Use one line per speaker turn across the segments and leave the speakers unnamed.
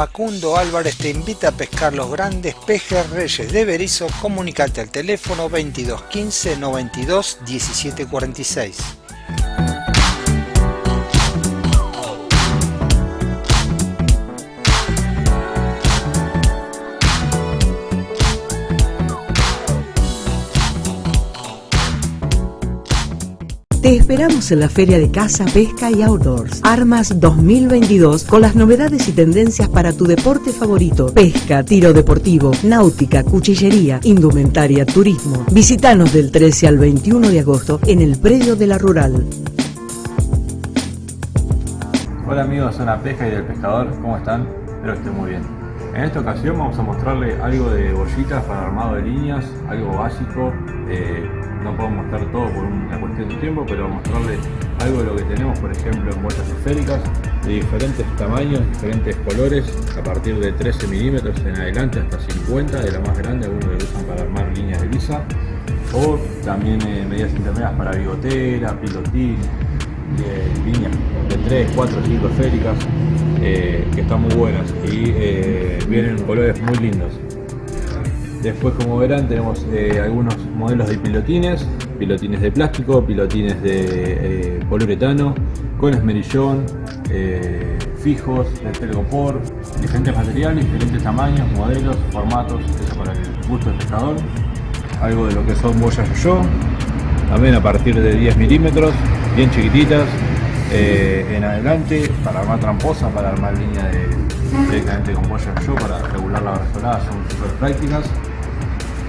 Facundo Álvarez te invita a pescar los grandes pejes reyes de Berizo. Comunicate al teléfono 22 15 92 17
Te esperamos en la Feria de Caza, Pesca y Outdoors. Armas 2022 con las novedades y tendencias para tu deporte favorito. Pesca, tiro deportivo, náutica, cuchillería, indumentaria, turismo. Visítanos del 13 al 21 de agosto en el predio de la Rural.
Hola amigos de Zona Pesca y del Pescador, ¿cómo están? Espero que estén muy bien. En esta ocasión vamos a mostrarle algo de bollitas para armado de líneas, algo básico. eh, no puedo mostrar todo por una cuestión de tiempo, pero mostrarle algo de lo que tenemos, por ejemplo, en bolsas esféricas de diferentes tamaños, diferentes colores, a partir de 13 milímetros en adelante hasta 50, de la más grande, algunos que usan para armar líneas de lisa, o también eh, medidas intermedias para bigotera, pilotín, eh, líneas de 3, 4, 5 esféricas, eh, que están muy buenas y eh, vienen en colores muy lindos. Después, como verán, tenemos eh, algunos modelos de pilotines, pilotines de plástico, pilotines de eh, poliuretano, con esmerillón, eh, fijos, de telgopor, diferentes materiales, diferentes tamaños, modelos, formatos, eso para el gusto del pescador. Algo de lo que son boyas yo, también a partir de 10 milímetros, bien chiquititas, eh, en adelante, para armar tramposa, para armar línea directamente con boyas yo, para regular la brazolada, son súper prácticas.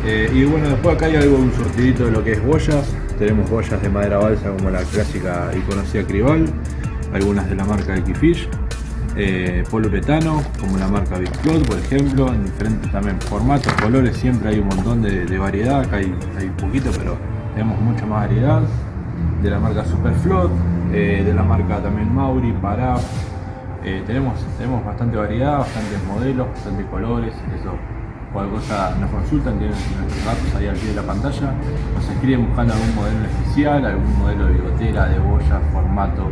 Eh, y bueno, después acá hay algo, un surtidito de lo que es boyas. Tenemos boyas de madera balsa como la clásica y conocida Crival, algunas de la marca Equifish, eh, como la marca Big Float, por ejemplo, en diferentes también formatos, colores, siempre hay un montón de, variedad, acá hay, hay poquito, pero tenemos mucha más variedad. De la marca Superfloat, eh, de la marca también Mauri, Paraf, eh, tenemos, tenemos bastante variedad, bastantes modelos, bastantes colores, eso cualquier cosa nos consultan, tienen nuestros datos ahí al pie de la pantalla, nos escriben buscando algún modelo especial, algún modelo de bigotera, de boya, formato,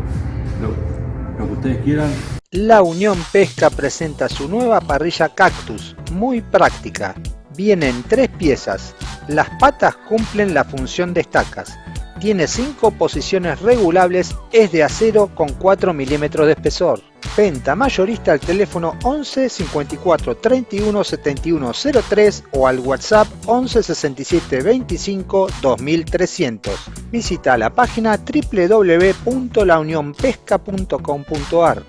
lo, que ustedes quieran.
La Unión Pesca presenta su nueva parrilla Cactus, muy práctica. Viene en tres piezas. Las patas cumplen la función de estacas. Tiene 5 posiciones regulables, es de acero con 4 milímetros de espesor. Venta mayorista al teléfono 11 54 31 71 03 o al WhatsApp 11 67 25 2300. Visita la página www.launionpesca.com.ar.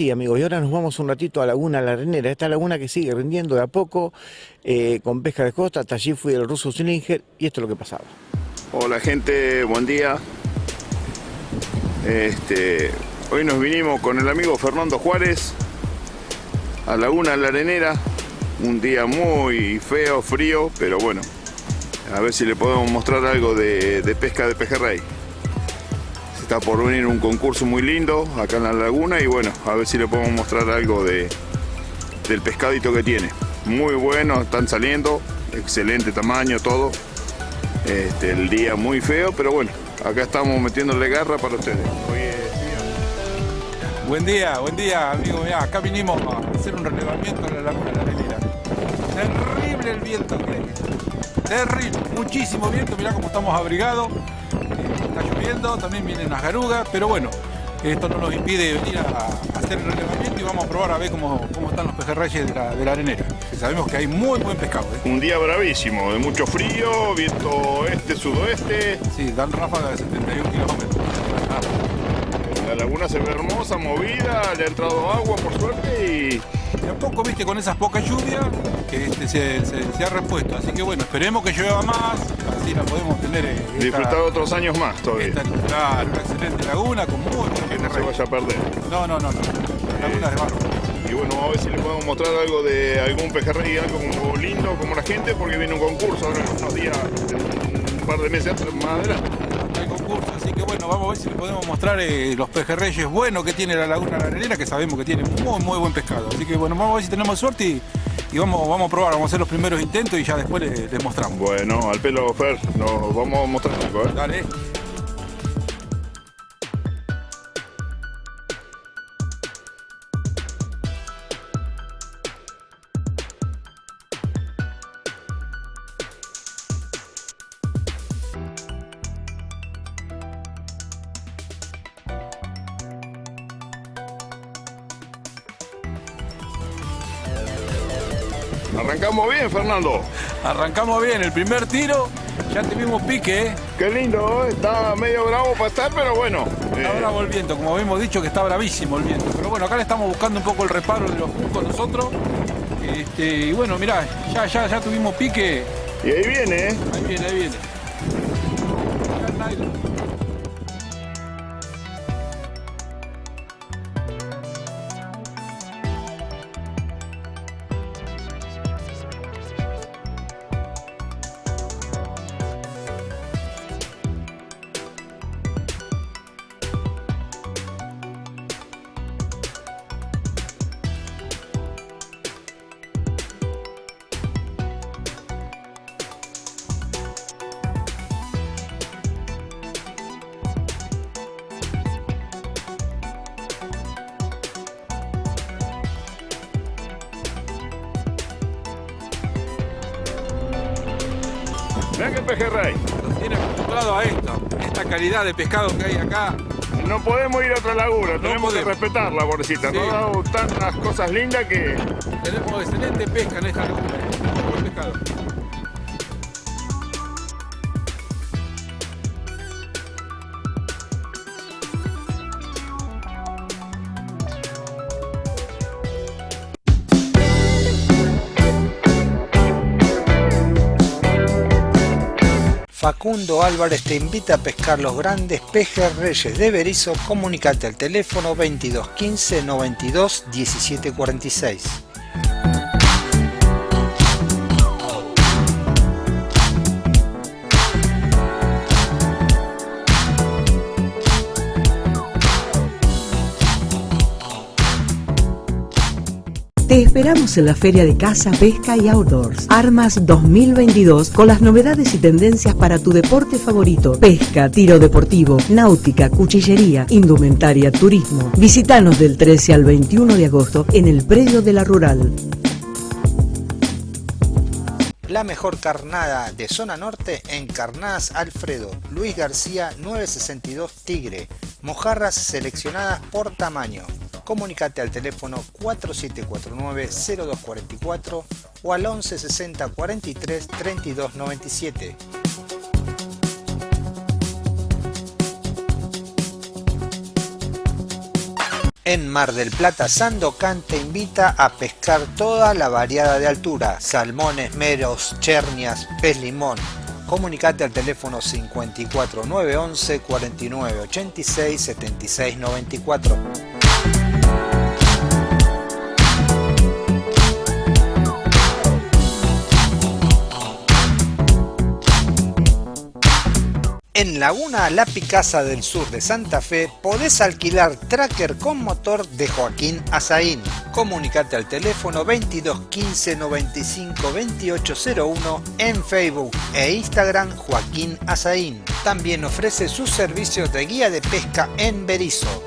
Sí, amigos, y ahora nos vamos un ratito a Laguna La Arenera, esta laguna que sigue rindiendo de a poco eh, con pesca de costa, hasta allí fui el ruso Slinger y esto es lo que pasaba.
Hola gente, buen día. Este, hoy nos vinimos con el amigo Fernando Juárez a Laguna La Arenera. Un día muy feo, frío, pero bueno, a ver si le podemos mostrar algo de, de pesca de pejerrey. Está por venir un concurso muy lindo acá en la laguna y bueno, a ver si le podemos mostrar algo de, del pescadito que tiene. Muy bueno, están saliendo, excelente tamaño, todo. Este, el día muy feo, pero bueno, acá estamos metiéndole garra para ustedes.
Buen día, buen día, amigo. Mirá, acá vinimos a hacer un relevamiento en la laguna de la arenera. Terrible el viento. Terrible, muchísimo viento. Mirá cómo estamos abrigados. Está lloviendo, también vienen las garugas, pero bueno, esto no nos impide venir a, hacer el relevamiento y vamos a probar a ver cómo, cómo están los pejerreyes de la, de la arenera. Sabemos que hay muy buen pescado. ¿eh?
Un día bravísimo, de mucho frío, viento este, sudoeste.
Sí, dan ráfagas de 71 kilómetros.
La laguna se ve hermosa, movida, le ha entrado agua por suerte y
De a poco, viste, con esas pocas lluvias, que este se, se- se ha repuesto. Así que bueno, esperemos que llueva más, así la podemos tener. eh, esta-
disfrutar otros años más todavía.
esta, una excelente laguna con buen
Que no se vaya a perder.
No, no, no, no. Lagunas de barro.
Y bueno, a ver si le podemos mostrar algo de algún pejerrey, algo como lindo, como la gente, porque viene un concurso ahora en unos días, un par de meses más adelante.
Así que bueno, vamos a ver si le podemos mostrar eh, los pejerreyes buenos que tiene la laguna de la arenera, que sabemos que tiene muy, muy buen pescado. Así que bueno, vamos a ver si tenemos suerte y, y vamos, vamos a probar, vamos a hacer los primeros intentos y ya después les, les mostramos.
Bueno, al pelo Fer, nos vamos a mostrar algo, ¿eh?
Dale.
Fernando.
Arrancamos bien, el primer tiro, ya tuvimos pique, ¿eh?
Qué lindo, ¿eh? está medio bravo para estar, pero bueno.
Está
eh,
bravo el viento, como habíamos dicho que está bravísimo el viento. Pero bueno, acá le estamos buscando un poco el reparo de los juncos nosotros. Este, y bueno, mirá, ya, ya, ya tuvimos pique.
y ahí viene, ¿eh?
Ahí viene, ahí viene. De pescado que hay acá.
No podemos ir a otra laguna, tenemos que
podemos.
respetarla, pobrecita.
Sí.
Nos ha dado tantas cosas lindas que
Tenemos excelente pesca en esta laguna. Pescado.
Facundo Álvarez te invita a pescar los grandes pejerreyes de Berizo. Comunicate al teléfono 22 15 92 17
esperamos en la Feria de Caza, Pesca y Outdoors. Armas 2022 con las novedades y tendencias para tu deporte favorito. Pesca, tiro deportivo, náutica, cuchillería, indumentaria, turismo. Visítanos del 13 al 21 de agosto en el predio de la Rural.
La mejor carnada de zona norte en Carnadas Alfredo, Luis García 962 Tigre, mojarras seleccionadas por tamaño. Comunicate al teléfono 4749-0244 o al 1160 43 32 97. En Mar del Plata, Sandocan te invita a pescar toda la variada de altura, salmones, meros, chernias, pez limón. Comunicate al teléfono 54911 4986 7694. En Laguna La Picasa del Sur de Santa Fe podés alquilar tracker con motor de Joaquín Azaín. Comunicate al teléfono 22 15 95 2801 en Facebook e Instagram Joaquín Azaín. También ofrece sus servicios de guía de pesca en Berizo.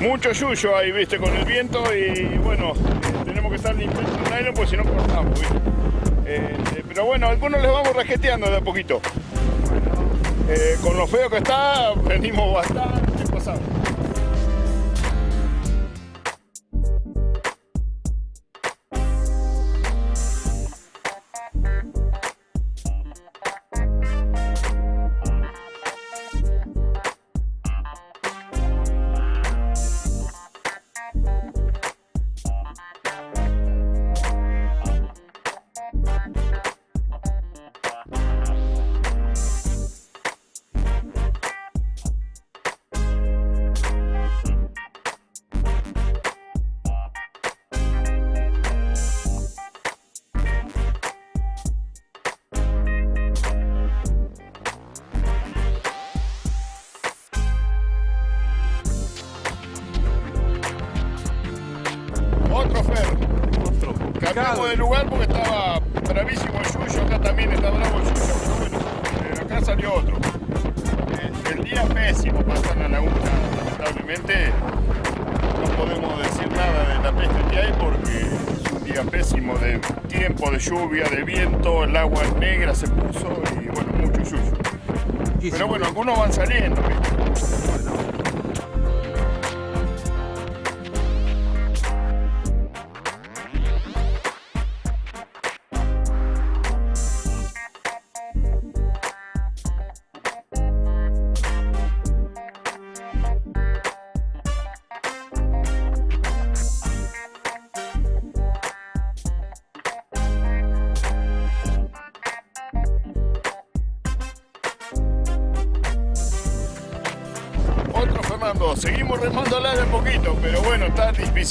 Mucho yuyo ahí, viste, con el viento y bueno, eh, tenemos que estar limpiando el nylon porque si no cortamos, ¿viste? Eh, eh, pero bueno, algunos les vamos rajeteando de a poquito. Con lo feo que está, venimos bastante Cambiamos de lugar porque estaba bravísimo el suyo, acá también está bravo el suyo, pero bueno, eh, acá salió otro. Eh, el día pésimo estar en la laguna, lamentablemente no podemos decir nada de la pesca que hay porque es un día pésimo de tiempo, de lluvia, de viento, el agua negra se puso y bueno, mucho suyo. Pero bueno, algunos van saliendo. ¿viste?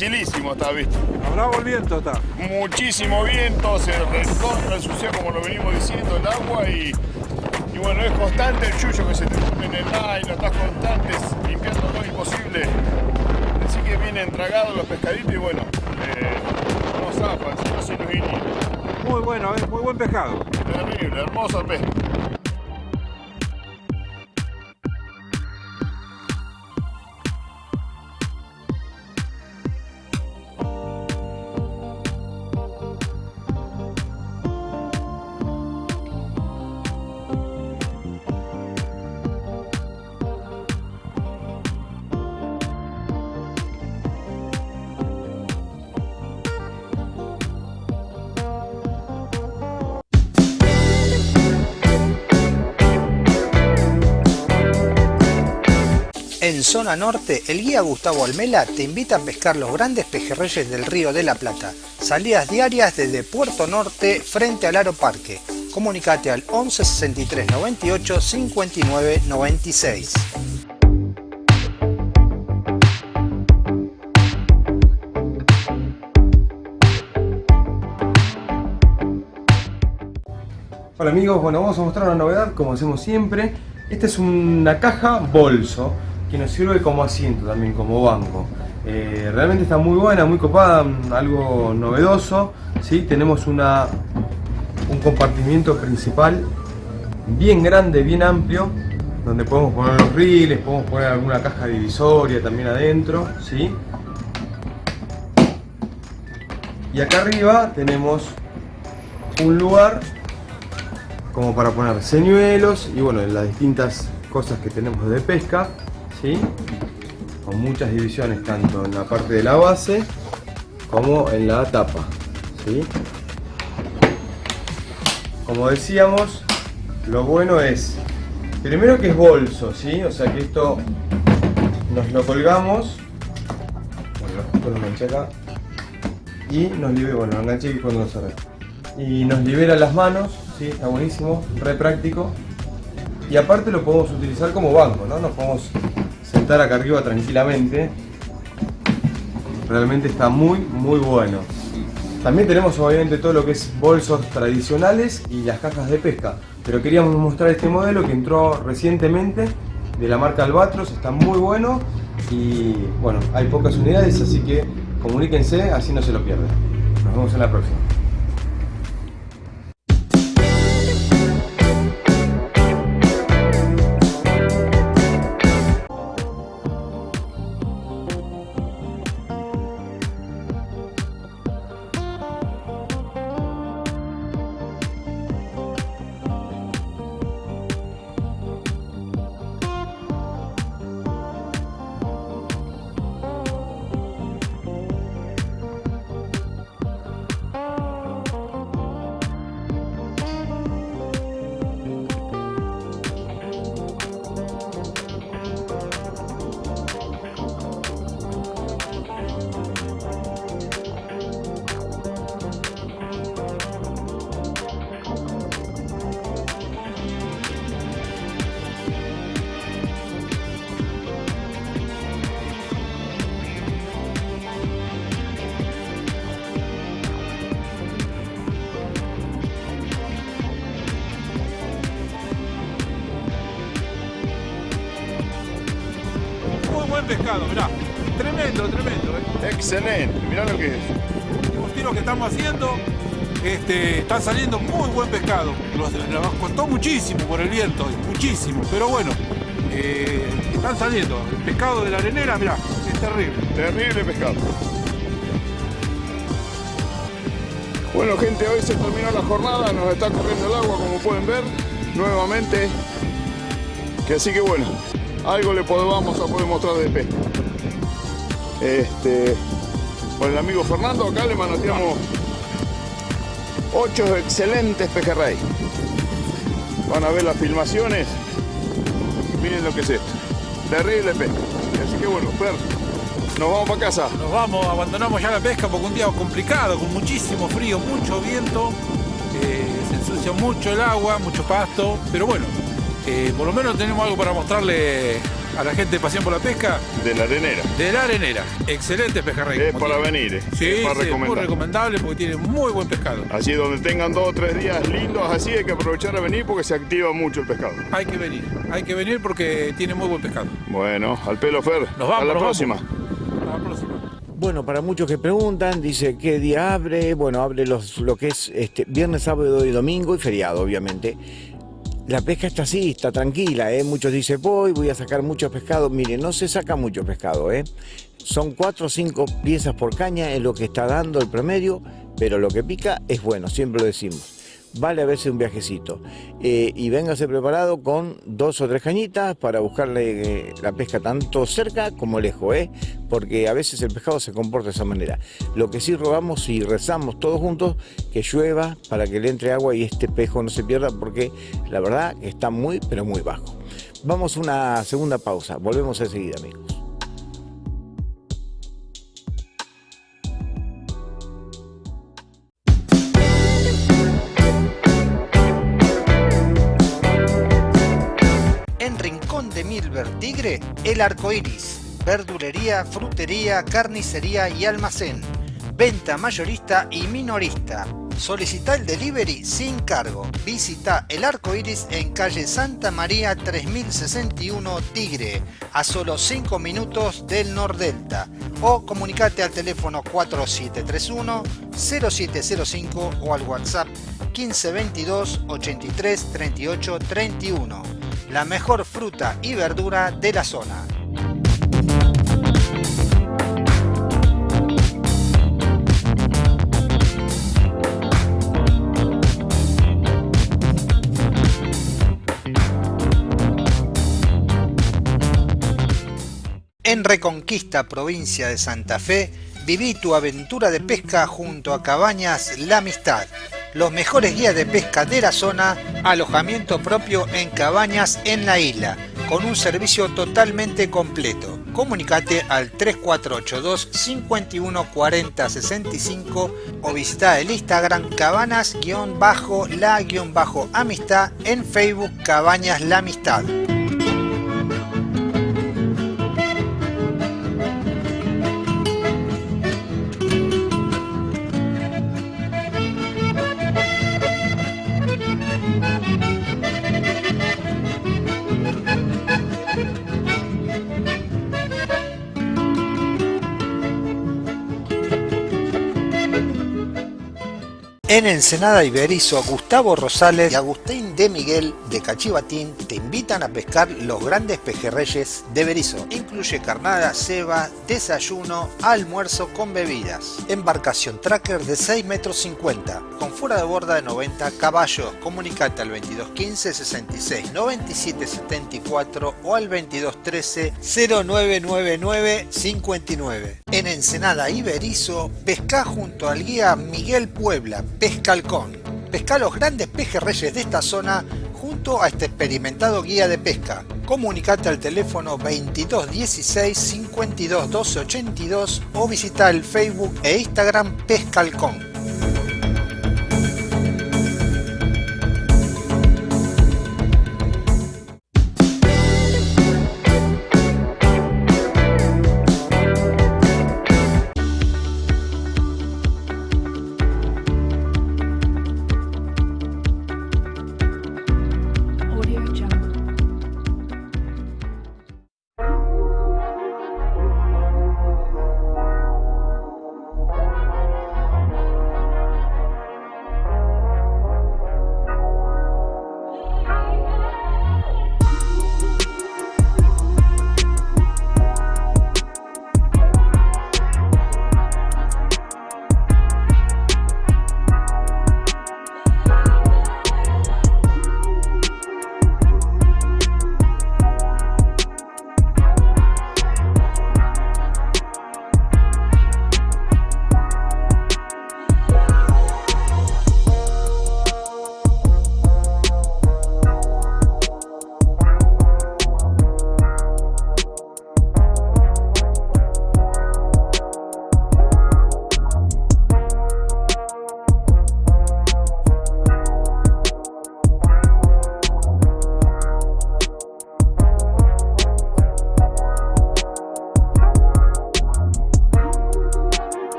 Está dificilísimo, está visto.
Bravo el viento está.
Muchísimo viento, se recontra ensucia como lo venimos diciendo el agua y, y bueno, es constante el yuyo que se te pone en el nylon, estás constante limpiando lo imposible. Así que vienen tragados los pescaditos y bueno, eh, no zafan, si no se nos.
Muy bueno, eh, muy buen pescado.
Terrible, hermosa pesca.
En zona norte, el guía Gustavo Almela te invita a pescar los grandes pejerreyes del Río de la Plata. Salidas diarias desde Puerto Norte frente al Aro Parque. Comunicate al 11 63 98 59 96.
Hola amigos, bueno vamos a mostrar una novedad como hacemos siempre. Esta es una caja bolso que nos sirve como asiento también, como banco. Eh, realmente está muy buena, muy copada, algo novedoso. ¿sí? Tenemos una, un compartimiento principal bien grande, bien amplio, donde podemos poner los riles, podemos poner alguna caja divisoria también adentro. ¿sí? Y acá arriba tenemos un lugar como para poner señuelos y bueno, las distintas cosas que tenemos de pesca, ¿sí? con muchas divisiones tanto en la parte de la base como en la tapa. ¿sí? Como decíamos, lo bueno es, primero que es bolso, ¿sí? o sea que esto nos lo colgamos, bueno, esto lo acá, y nos libera, bueno, lo y cuando lo. Y nos libera las manos, ¿sí? está buenísimo, re práctico. Y aparte lo podemos utilizar como banco, ¿no? Nos podemos sentar acá arriba tranquilamente. Realmente está muy, muy bueno. También tenemos obviamente todo lo que es bolsos tradicionales y las cajas de pesca. Pero queríamos mostrar este modelo que entró recientemente de la marca Albatros, está muy bueno y bueno, hay pocas unidades, así que comuníquense, así no se lo pierden. Nos vemos en la próxima.
Muchísimo por el viento, muchísimo, pero bueno, eh, están saliendo. El pescado de la arenera, mirá, es terrible.
Terrible pescado. Bueno gente, hoy se terminó la jornada, nos está corriendo el agua como pueden ver, nuevamente. Que así que bueno, algo le podemos a poder mostrar de pesca. Este, con el amigo Fernando acá le manoteamos ocho excelentes pejerrey. Van a ver las filmaciones. Miren lo que es esto. Terrible pesca. Así que bueno, Fer, nos vamos para casa.
Nos vamos, abandonamos ya la pesca porque un día complicado, con muchísimo frío, mucho viento, eh, se ensucia mucho el agua, mucho pasto, pero bueno, eh, por lo menos tenemos algo para mostrarle a la gente de Pasión por la Pesca.
De la arenera.
De la arenera. Excelente pejerrey.
Es para
tiene.
venir.
Sí,
es para
sí, muy
recomendar.
recomendable porque tiene muy buen pescado.
Así donde tengan dos o tres días lindos así hay que aprovechar a venir porque se activa mucho el pescado.
Hay que venir, hay que venir porque tiene muy buen pescado.
Bueno, al pelo Fer.
Nos vamos,
a la próxima.
Hasta la próxima.
Bueno, para muchos que preguntan, dice qué día abre. Bueno, abre los, lo que es este, viernes, sábado y domingo y feriado, obviamente. La pesca está así, está tranquila, ¿eh? Muchos dicen, voy, voy a sacar mucho pescado. Miren, no se saca mucho pescado, ¿eh? Son cuatro o cinco piezas por caña, es lo que está dando el promedio, pero lo que pica es bueno, siempre lo decimos. Vale a veces un viajecito. Eh, y véngase preparado con dos o tres cañitas para buscarle eh, la pesca tanto cerca como lejos, ¿eh? porque a veces el pescado se comporta de esa manera. Lo que sí rogamos y rezamos todos juntos, que llueva para que le entre agua y este pejo no se pierda, porque la verdad está muy, pero muy bajo. Vamos a una segunda pausa, volvemos enseguida amigos.
El Arco Iris. Verdulería, frutería, carnicería y almacén. Venta mayorista y minorista. Solicita el delivery sin cargo. Visita El Arco Iris en calle Santa María 3061 Tigre, a solo 5 minutos del Nordelta. O comunicate al teléfono 4731 0705 o al WhatsApp 1522 83 38 31 la mejor fruta y verdura de la zona. En Reconquista, provincia de Santa Fe, viví tu aventura de pesca junto a Cabañas La Amistad. Los mejores guías de pesca de la zona, alojamiento propio en cabañas en la isla, con un servicio totalmente completo. Comunicate al 3482 514065 o visita el Instagram cabanas-la-amistad en Facebook Cabañas La Amistad. En Ensenada Iberizo, Gustavo Rosales y Agustín de Miguel de Cachivatín te invitan a pescar los grandes pejerreyes de Berizo. Incluye carnada, ceba, desayuno, almuerzo con bebidas. Embarcación tracker de 6 metros 50, con fuera de borda de 90 caballos. Comunicate al 2215 66 97 74 o al 2213 0999 59. En Ensenada Iberizo, pesca junto al guía Miguel Puebla, Pesca Halcón. Pesca los grandes pejerreyes de esta zona junto a este experimentado guía de pesca. Comunicate al teléfono 2216 52 12 82 o visita el Facebook e Instagram Pesca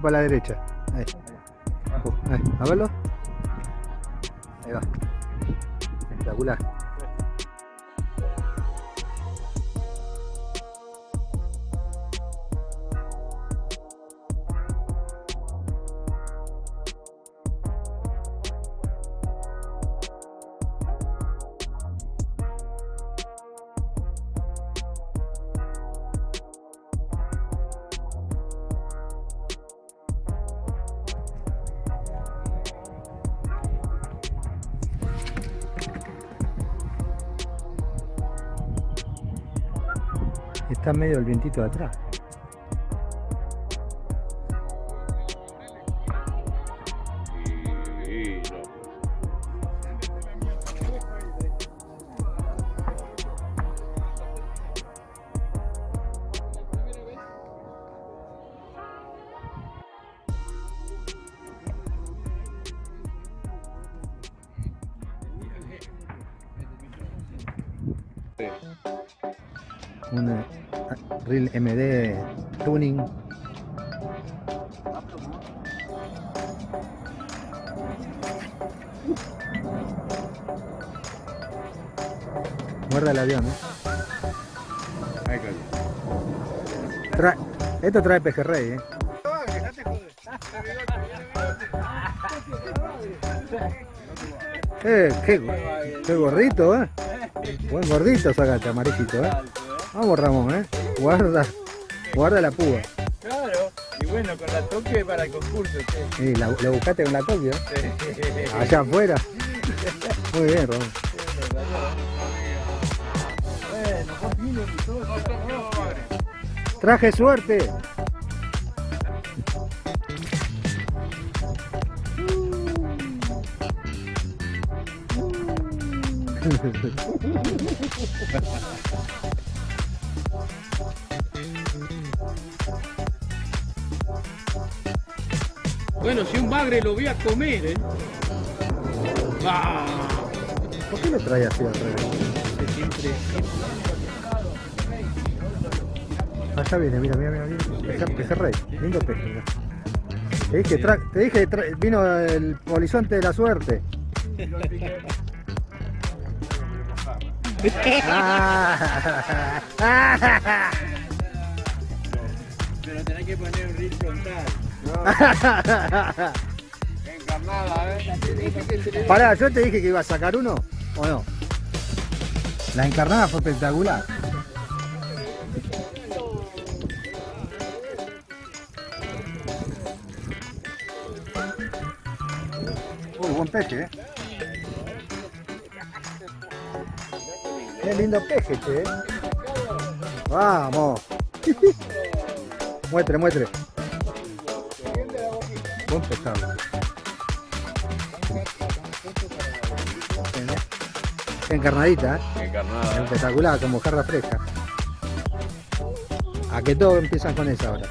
para la derecha. Ahí. Ahí. A verlo. Ahí va. Espectacular. Está medio el vientito de atrás. Avión, ¿eh? Trae- esto trae pejerrey, ¿eh? Eh, qué, gordito, ¿eh? Buen gordito sacaste, amarillito, ¿eh? Vamos, Ramón, ¿eh? Guarda, guarda la púa.
Claro, y bueno, con la toque para el concurso.
Sí, la, la buscaste con la Tokio. Allá afuera. Muy bien, Ramón. Traje suerte.
Bueno, si un bagre lo voy a comer, ¿eh? Ah,
¿Por qué lo trae así al revés?
siempre.
Allá viene, mira, mira, mira, mira. Peje- Pejerrey, lindo peje. mira. Te dije, tra- te dije, tra- vino el polizonte de la suerte.
Pero tenés que poner un reel frontal.
Encarnada, ¿eh?
Pará, yo te dije que iba a sacar uno, ¿o no? La encarnada fue espectacular. Peje, ¿eh? Qué lindo peje, che. ¿eh? Vamos. muestre, muestre. Buen pescado. Encarnadita, ¿eh?
Encarnada.
espectacular, como jarra fresca. A que todos empiezan con esa ahora.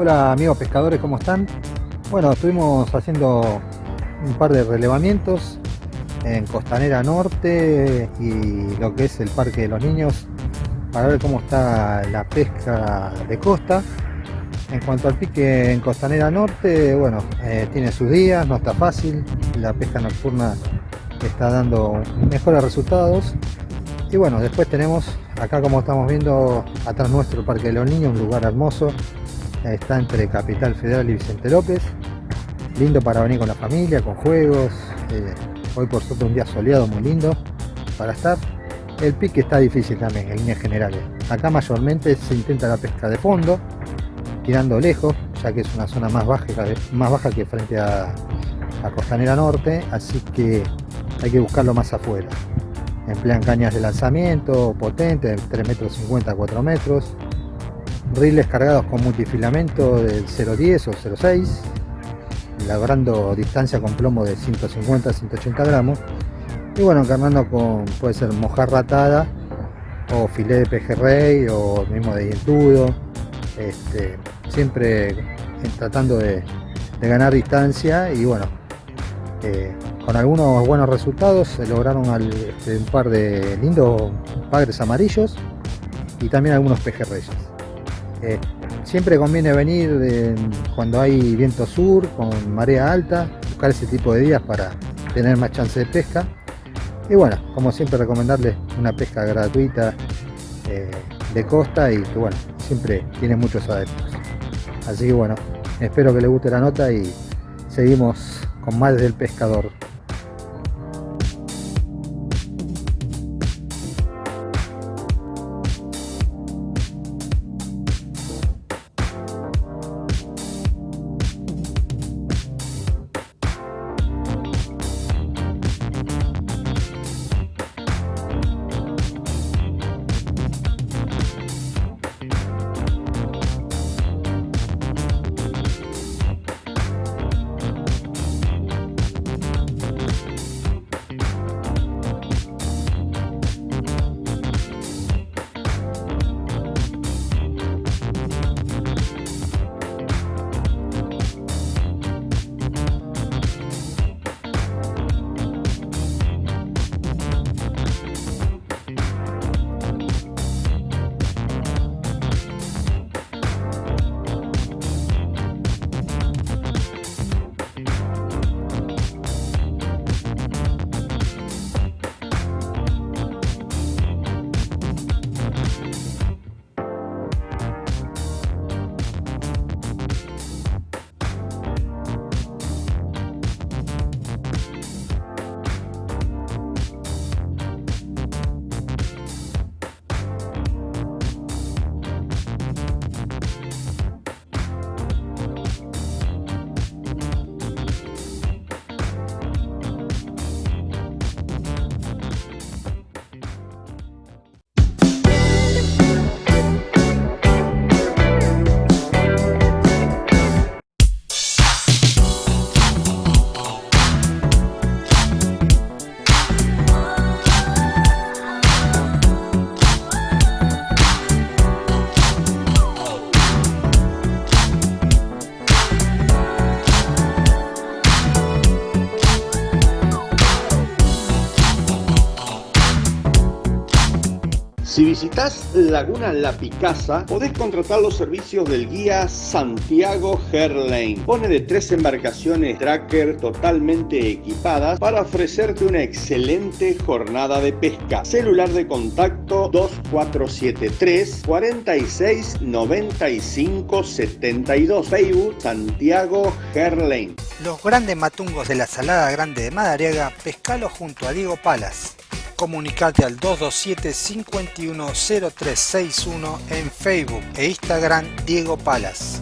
Hola amigos pescadores, ¿cómo están? Bueno, estuvimos haciendo un par de relevamientos en Costanera Norte y lo que es el Parque de los Niños para ver cómo está la pesca de costa. En cuanto al pique en Costanera Norte, bueno, eh, tiene sus días, no está fácil, la pesca nocturna está dando mejores resultados. Y bueno, después tenemos acá como estamos viendo atrás nuestro Parque de los Niños, un lugar hermoso. Está entre Capital Federal y Vicente López. Lindo para venir con la familia, con juegos. eh, hoy por suerte un día soleado muy lindo para estar. El pique está difícil también en líneas generales. Acá mayormente se intenta la pesca de fondo, tirando lejos, ya que es una zona más baja, más baja que frente a, a Costanera Norte, así que hay que buscarlo más afuera. Emplean cañas de lanzamiento potentes, de 3 metros 50 a 4 metros, riles cargados con multifilamento del 0.10 o 0.6, logrando distancia con plomo de 150 a 180 gramos, y bueno, encarnando con, puede ser mojarra atada, o filé de pejerrey, o mismo de dientudo, este, siempre tratando de, ganar distancia y bueno, eh, con algunos buenos resultados se lograron este, un par de lindos padres amarillos y también algunos pejerreyes. Siempre conviene venir cuando hay viento sur, con marea alta, buscar ese tipo de días para tener más chance de pesca. Y bueno, como siempre recomendarles una pesca gratuita eh, de costa y que bueno, siempre tiene muchos adeptos. Así que bueno, espero que les guste la nota y seguimos con más del pescador.
Visitas Laguna La Picasa, podés contratar los servicios del guía Santiago Herlane. Pone de tres embarcaciones tracker totalmente equipadas para ofrecerte una excelente jornada de pesca. Celular de contacto 2473 46 95 72. Facebook Santiago Herlane.
Los grandes matungos de la Salada Grande de Madariaga, pescalo junto a Diego Palas. Comunicate al 227-510361 en Facebook e Instagram Diego Palas.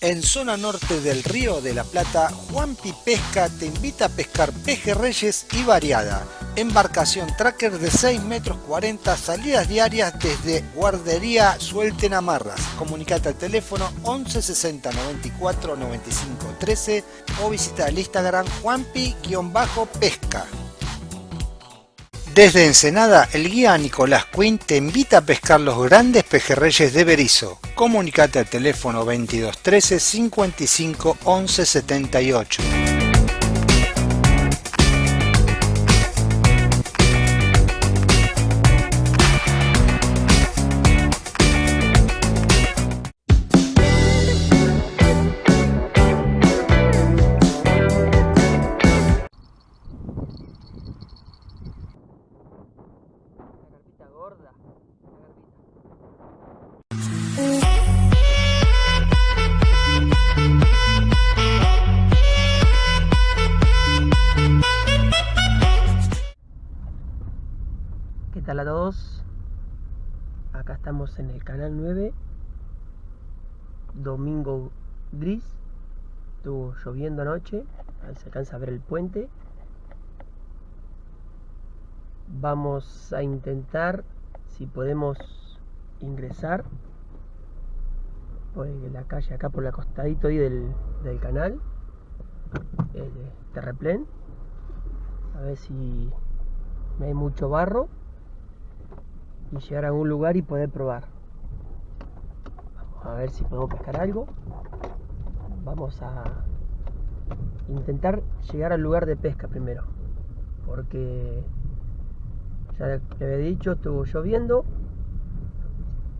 En zona norte del Río de la Plata, Juanpi Pesca te invita a pescar pejerreyes y variada. Embarcación tracker de 6 metros 40, salidas diarias desde Guardería Suelten Amarras. Comunicate al teléfono 11 60 94 95 13 o visita el Instagram Juanpi-pesca. Desde Ensenada, el guía Nicolás Quinn te invita a pescar los grandes pejerreyes de Berizo. Comunicate al teléfono 22 13 55 11 78.
Canal 9. Domingo gris. Estuvo lloviendo anoche. Ahí se alcanza a ver el puente. Vamos a intentar si podemos ingresar por la calle acá por el costadito del, del canal el terreplén a ver si no hay mucho barro y llegar a algún lugar y poder probar a ver si podemos pescar algo. Vamos a intentar llegar al lugar de pesca primero. Porque ya le había dicho estuvo lloviendo.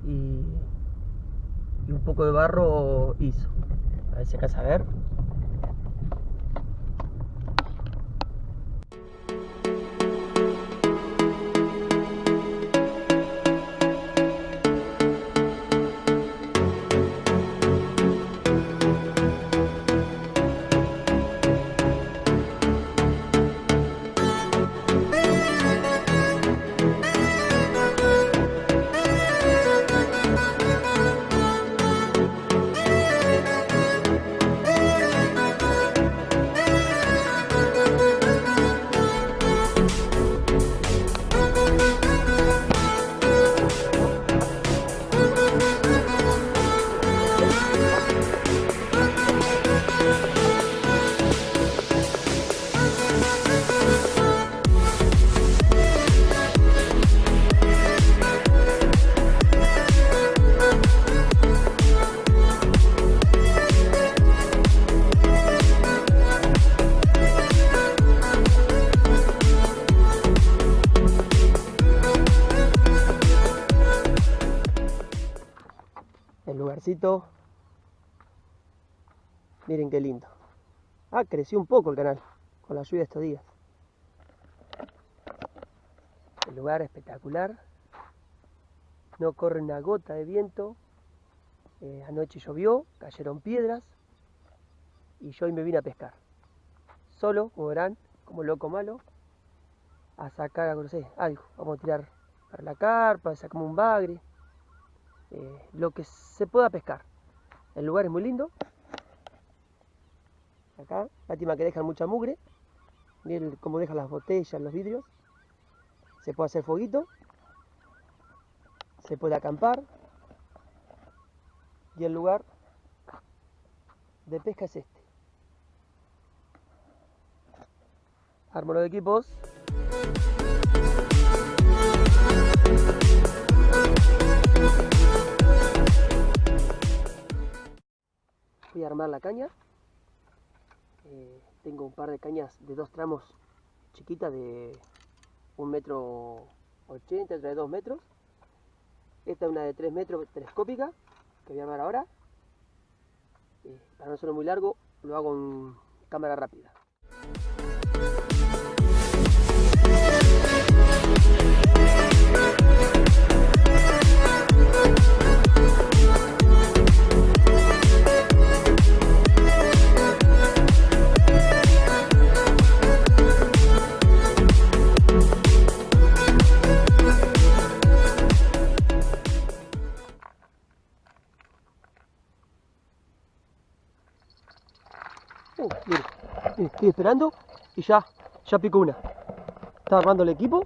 Y, un poco de barro hizo. A ver si acá a ver Qué lindo. Ah, creció un poco el canal con la lluvia estos días. El lugar espectacular. No corre una gota de viento. Eh, anoche llovió, cayeron piedras y yo hoy me vine a pescar. Solo, como verán, como loco malo, a sacar, no sé, algo. Vamos a tirar para la carpa, sacamos un bagre, eh, lo que se pueda pescar. El lugar es muy lindo. Acá, lástima que dejan mucha mugre. Miren cómo dejan las botellas, los vidrios. Se puede hacer fueguito. Se puede acampar. Y el lugar de pesca es este. Armo los equipos. Voy a armar la caña. Eh, tengo un par de cañas de dos tramos chiquitas de un metro 80, otra de 2 metros. Esta es una de 3 metros telescópica que voy a armar ahora. Eh, para no ser muy largo, lo hago en cámara rápida. Esperando y ya, ya picó una. Está armando el equipo.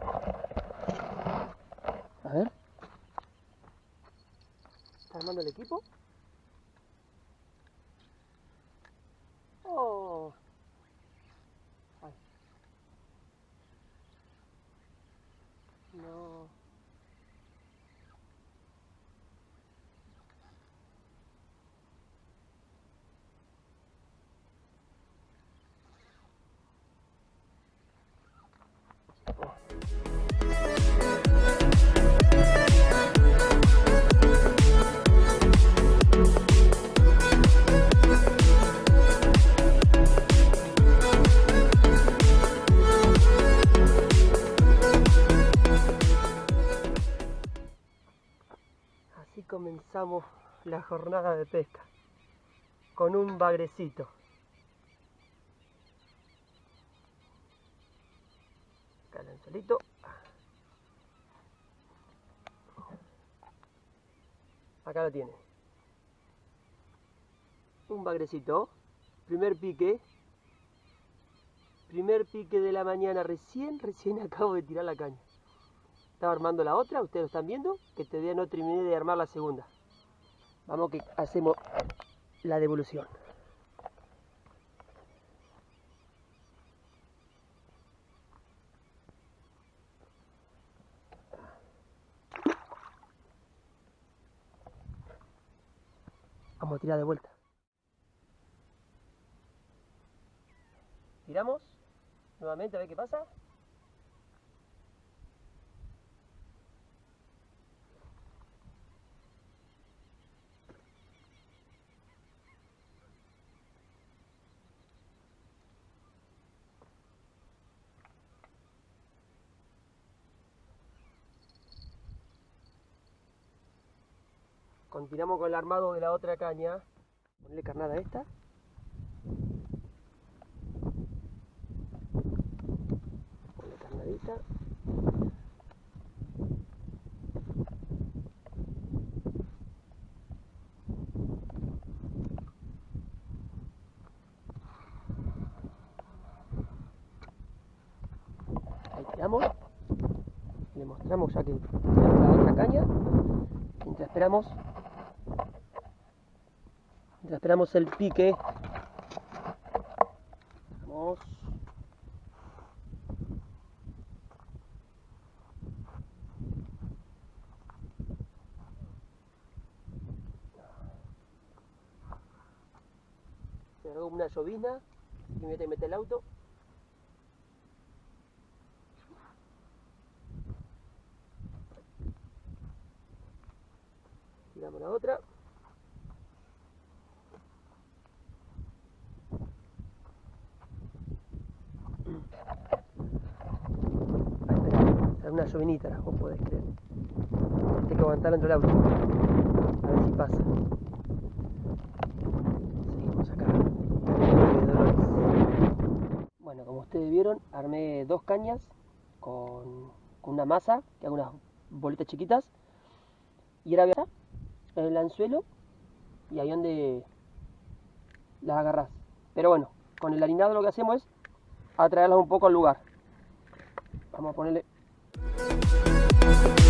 A ver. Está armando el equipo. Oh. la jornada de pesca con un bagrecito. Acá el anzuelito. Acá lo tiene. Un bagrecito. Primer pique. Primer pique de la mañana. Recién, recién acabo de tirar la caña. Estaba armando la otra, ustedes lo están viendo, que este todavía no terminé de armar la segunda. Vamos que hacemos la devolución. Vamos a tirar de vuelta. Tiramos nuevamente a ver qué pasa. Continuamos con el armado de la otra caña. Ponle carnada a esta. Ponle carnadita. Ahí tiramos. Le mostramos ya que la otra caña. Mientras esperamos Mientras esperamos el pique. Vamos. Una llovizna y me mete, mete el auto. Tiramos la otra. Una llovinita, vos podés creer. Hay que aguantar dentro del auto. A ver si pasa. Seguimos acá. Bueno, como ustedes vieron, armé dos cañas con, una masa, que hago unas bolitas chiquitas. Y ahora en el anzuelo y ahí donde las agarras. Pero bueno, con el harinado lo que hacemos es atraerlas un poco al lugar. Vamos a ponerle Thank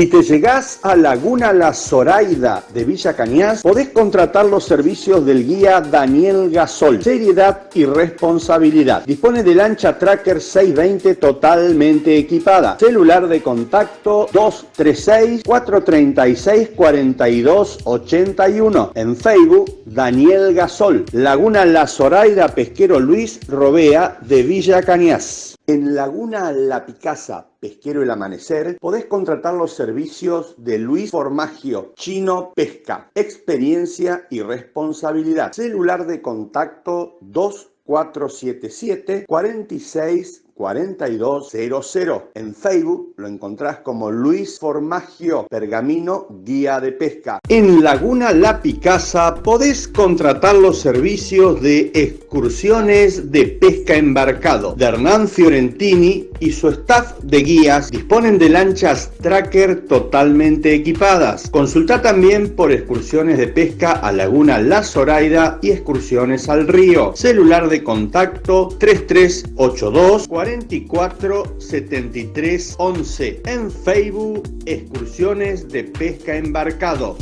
Si te llegás a Laguna La Zoraida de Villa Cañas, podés contratar los servicios del guía Daniel Gasol. Seriedad y responsabilidad. Dispone de lancha Tracker 620 totalmente equipada. Celular de contacto 236-436-4281. En Facebook, Daniel Gasol. Laguna La Zoraida Pesquero Luis Robea de Villa Cañas. En Laguna La Picasa, Pesquero El Amanecer, podés contratar los servicios de Luis Formagio, Chino Pesca, experiencia y responsabilidad. Celular de contacto 2477 46 4200. En Facebook lo encontrás como Luis Formagio, Pergamino, Guía de Pesca. En Laguna La Picasa podés contratar los servicios de excursiones de pesca embarcado de Hernán Fiorentini y su staff de guías disponen de lanchas tracker totalmente equipadas. Consulta también por excursiones de pesca a Laguna La Zoraida y excursiones al río. Celular de contacto 3382 44 73 11. En Facebook, excursiones de pesca embarcado.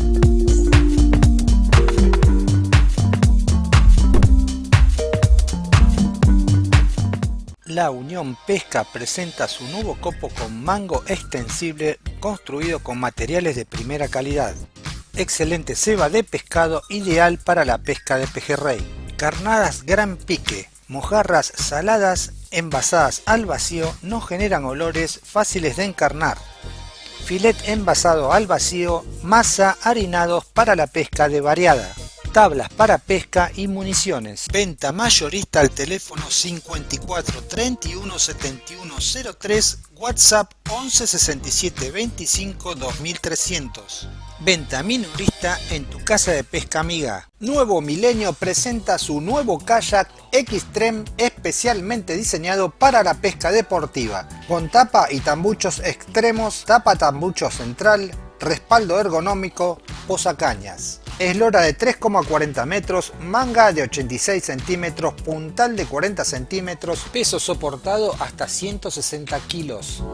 La Unión Pesca presenta su nuevo copo con mango extensible construido con materiales de primera calidad. Excelente ceba de pescado ideal para la pesca de pejerrey. Carnadas gran pique, Mojarras saladas envasadas al vacío no generan olores fáciles de encarnar. Filet envasado al vacío, masa harinados para la pesca de variada. Tablas para pesca y municiones. Venta mayorista al teléfono 54 31 71 03, WhatsApp 11 67 25 2300. Venta minorista en tu casa de pesca amiga. Nuevo Milenio presenta su nuevo kayak Xtreme especialmente diseñado para la pesca deportiva. Con tapa y tambuchos extremos, tapa tambucho central, respaldo ergonómico, posacañas. Eslora de 3,40 metros, manga de 86 centímetros, puntal de 40 centímetros, peso soportado hasta 160 kilos.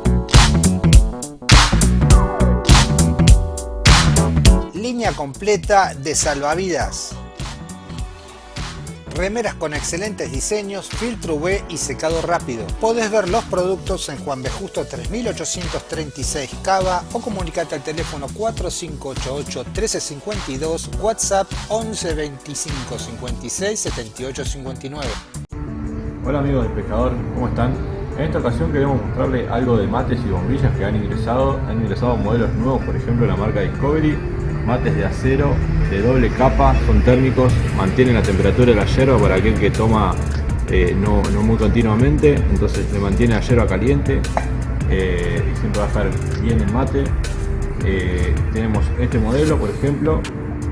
Línea completa de salvavidas. Remeras con excelentes diseños, filtro UV y secado rápido. Podés ver los productos en Juan B. Justo 3836 Cava o comunicate al teléfono 4588-1352, WhatsApp 11 25 56 78 59.
Hola amigos del pescador, ¿cómo están? En esta ocasión queremos mostrarles algo de mates y bombillas que han ingresado. Han ingresado modelos nuevos, por ejemplo la marca Discovery, mates de acero de doble capa, son térmicos, mantienen la temperatura de la yerba para aquel que toma eh, no, no, muy continuamente, entonces le mantiene la yerba caliente eh, y siempre va a estar bien el mate. Eh, tenemos este modelo, por ejemplo,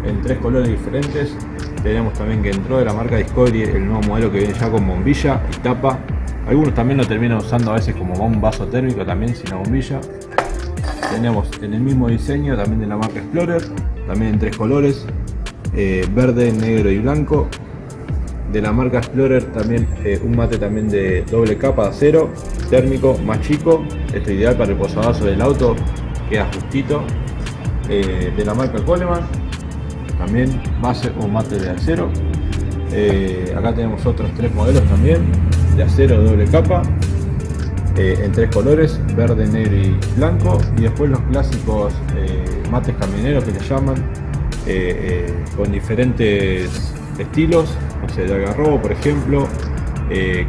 en tres colores diferentes. Tenemos también que entró de la marca Discovery el nuevo modelo que viene ya con bombilla y tapa. Algunos también lo terminan usando a veces como un vaso térmico también sin la bombilla. Tenemos en el mismo diseño también de la marca Explorer, también en tres colores, eh, verde, negro y blanco. De la marca Explorer también eh, un mate también de doble capa de acero, térmico, más chico. Esto es ideal para el posavasos del auto, queda justito. Eh, de la marca Coleman, también base o mate de acero. acá tenemos otros tres modelos también, de acero doble capa, eh, en tres colores, verde, negro y blanco. Y después los clásicos eh, mates camioneros que le llaman, eh, con diferentes estilos, no sé, de agarrobo por ejemplo,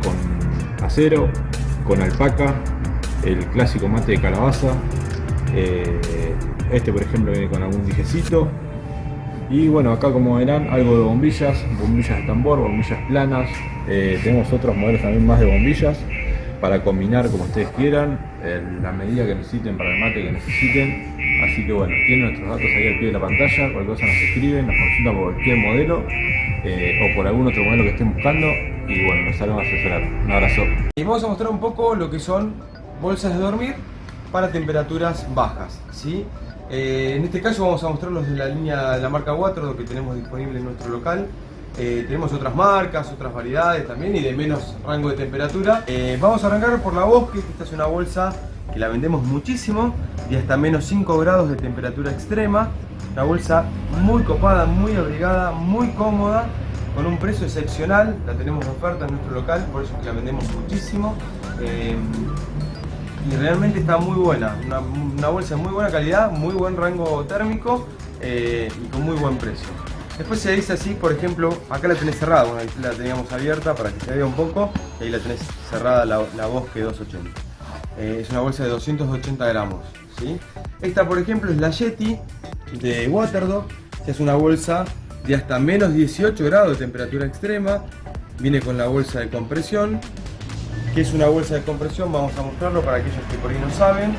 con acero, con alpaca, el clásico mate de calabaza. este por ejemplo viene con algún dijecito. Y bueno, acá como verán, algo de bombillas, bombillas de tambor, bombillas planas. tenemos otros modelos también más de bombillas para combinar como ustedes quieran, la medida que necesiten para el mate que necesiten. Así que bueno, tienen nuestros datos ahí al pie de la pantalla, cualquier cosa nos escriben, nos consultan por cualquier modelo eh, o por algún otro modelo que estén buscando y bueno, nos salen a asesorar. Un abrazo.
Y vamos a mostrar un poco lo que son bolsas de dormir para temperaturas bajas. ¿sí? Eh, en este caso vamos a mostrar los de la línea de la marca Water que tenemos disponible en nuestro local. Eh, tenemos otras marcas, otras variedades también y de menos rango de temperatura. Eh, vamos a arrancar por la Bosque, esta es una bolsa que la vendemos muchísimo y hasta menos 5 grados de temperatura extrema. Una bolsa muy copada, muy abrigada, muy cómoda, con un precio excepcional. La tenemos de oferta en nuestro local, por eso que la vendemos muchísimo. Eh, y realmente está muy buena, una, bolsa de muy buena calidad, muy buen rango térmico y con muy buen precio. Después se dice así, por ejemplo, acá la tenés cerrada, bueno, la teníamos abierta para que se vea un poco, y ahí la tenés cerrada la, Bosque 280. Eh, es una bolsa de 280 gramos. ¿sí? Esta, por ejemplo, es la Yeti de Waterdog, es una bolsa de hasta menos 18 grados de temperatura extrema. Viene con la bolsa de compresión, que es una bolsa de compresión, vamos a mostrarlo para aquellos que por ahí no saben.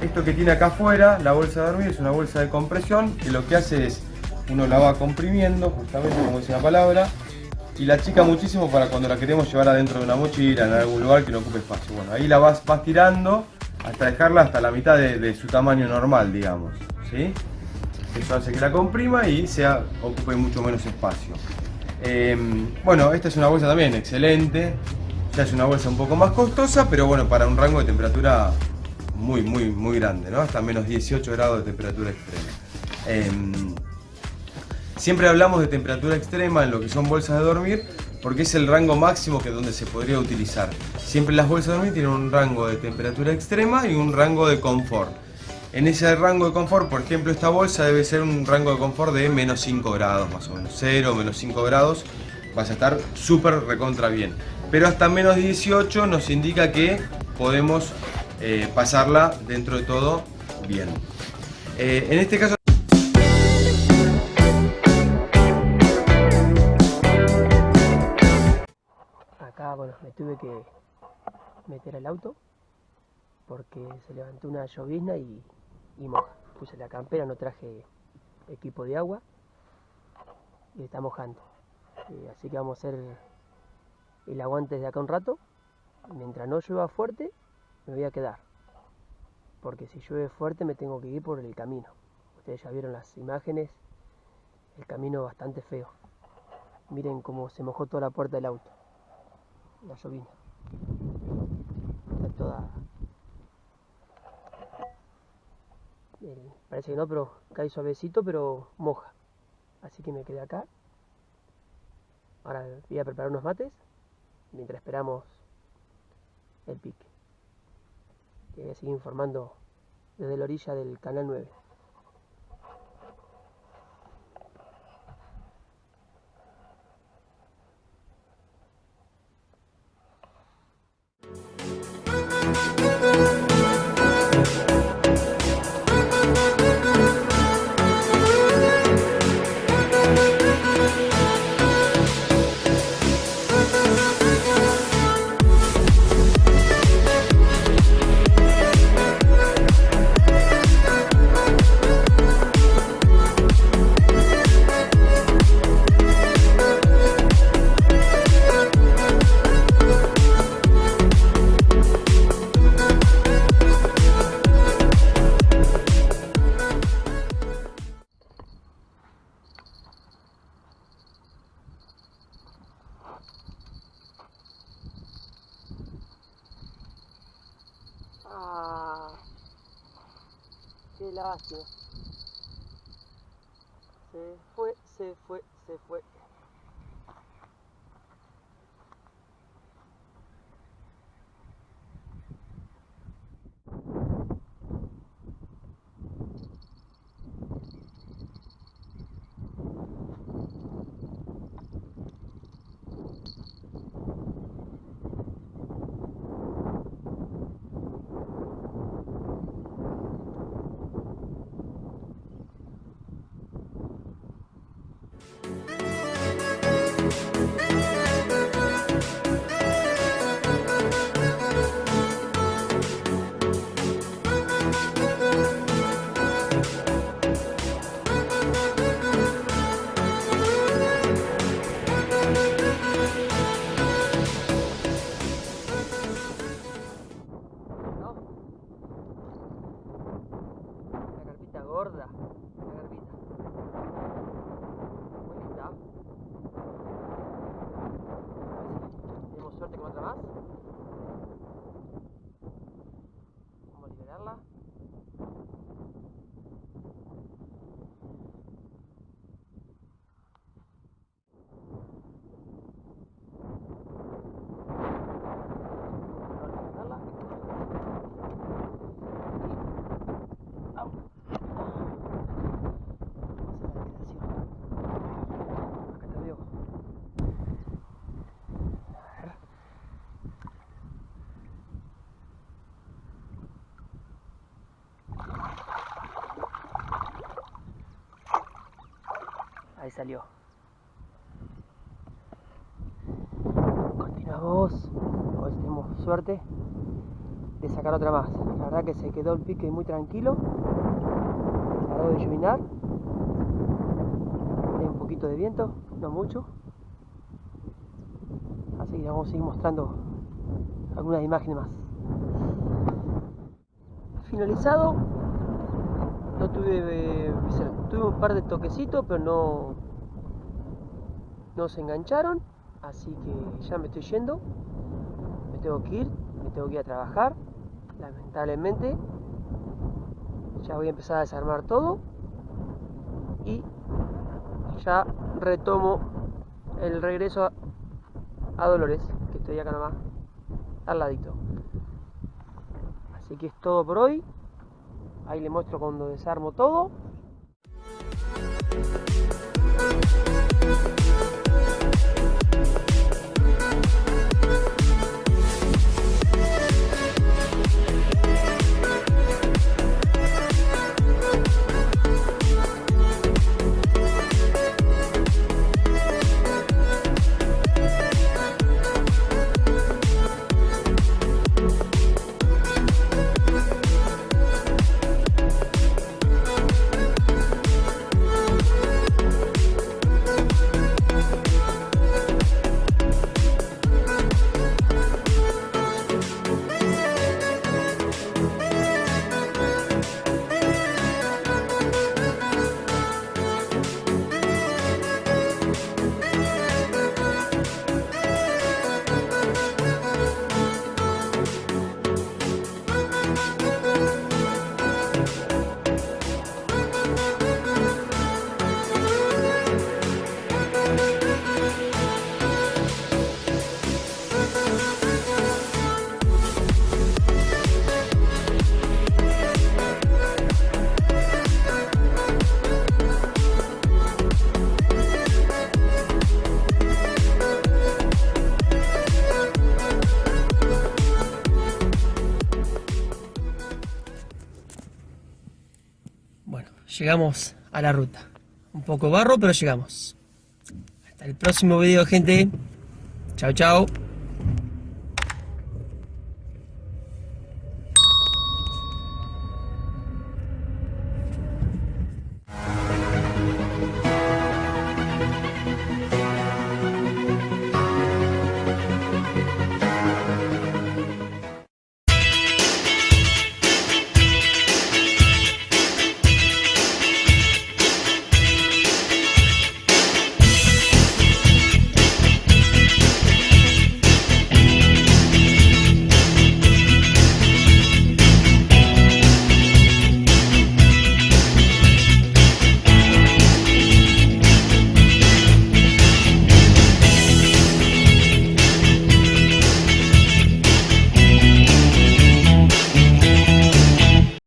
Esto que tiene acá afuera, la bolsa de dormir, es una bolsa de compresión, que lo que hace es uno la va comprimiendo, justamente como dice la palabra, y la chica muchísimo para cuando la queremos llevar adentro de una mochila, en algún lugar que no ocupe espacio. Bueno, ahí la vas, tirando hasta dejarla hasta la mitad de, su tamaño normal, digamos. ¿sí? Eso hace que la comprima y sea, ocupe mucho menos espacio. Em, bueno, esta es una bolsa también excelente. Ya es una bolsa un poco más costosa, pero bueno, para un rango de temperatura muy, muy, muy grande, ¿no? Hasta menos 18 grados de temperatura extrema. Em, Siempre hablamos de temperatura extrema en lo que son bolsas de dormir porque es el rango máximo que donde se podría utilizar. Siempre las bolsas de dormir tienen un rango de temperatura extrema y un rango de confort. En ese rango de confort, por ejemplo, esta bolsa debe ser un rango de confort de menos 5 grados más o menos. 0, menos 5 grados, vas a estar súper recontra bien. pero hasta menos 18 nos indica que podemos eh, pasarla dentro de todo bien. Eh, en este caso
Acá, bueno, me tuve que meter al auto porque se levantó una llovizna y, moja. Puse la campera, no traje equipo de agua y está mojando. Eh, así que vamos a hacer el aguante de acá un rato. Mientras no llueva fuerte, me voy a quedar. Porque si llueve fuerte me tengo que ir por el camino. Ustedes ya vieron las imágenes, el camino bastante feo. Miren cómo se mojó toda la puerta del auto. La llovina. Está toda... Parece que no, pero cae suavecito, pero moja. Así que me quedé acá. Ahora voy a preparar unos mates mientras esperamos el pique. Y voy a seguir informando desde la orilla del canal 9. Ah, qué lástima. Se fue, se fue, se fue. Ahí salió. Continuamos. Si tenemos suerte de sacar otra más. La verdad que se quedó el pique muy tranquilo. Paró de llovinar. Hay un poquito de viento, no mucho. Así que vamos a seguir mostrando algunas imágenes más. Finalizado. No tuve, eh, tuve un par de toquecitos, pero no, no se engancharon. Así que ya me estoy yendo. Me tengo que ir, me tengo que ir a trabajar. Lamentablemente. Ya voy a empezar a desarmar todo. Y ya retomo el regreso a, a Dolores, que estoy acá nomás, al ladito. Así que es todo por hoy. Ahí le muestro cuando desarmo todo. Llegamos a la ruta. Un poco barro, pero llegamos. Hasta el próximo video, gente. Chao, chao.